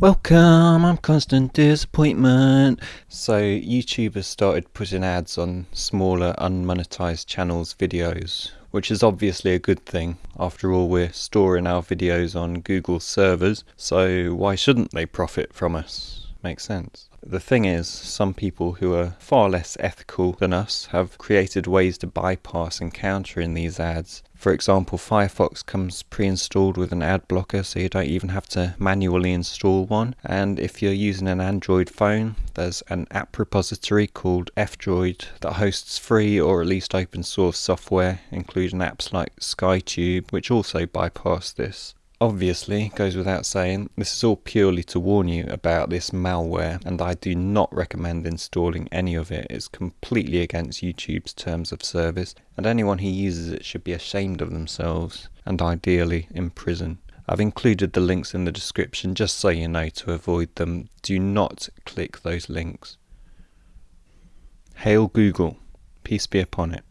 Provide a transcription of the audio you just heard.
Welcome, I'm Constant Disappointment. So, YouTube has started putting ads on smaller unmonetized channels' videos, which is obviously a good thing. After all, we're storing our videos on Google servers, so why shouldn't they profit from us? Makes sense. The thing is, some people who are far less ethical than us have created ways to bypass encountering these ads. For example, Firefox comes pre-installed with an ad blocker so you don't even have to manually install one. And if you're using an Android phone, there's an app repository called F-Droid that hosts free or at least open source software, including apps like SkyTube, which also bypass this. Obviously, goes without saying, this is all purely to warn you about this malware, and I do not recommend installing any of it. It's completely against YouTube's terms of service, and anyone who uses it should be ashamed of themselves, and ideally in prison. I've included the links in the description just so you know to avoid them. Do not click those links. Hail Google. Peace be upon it.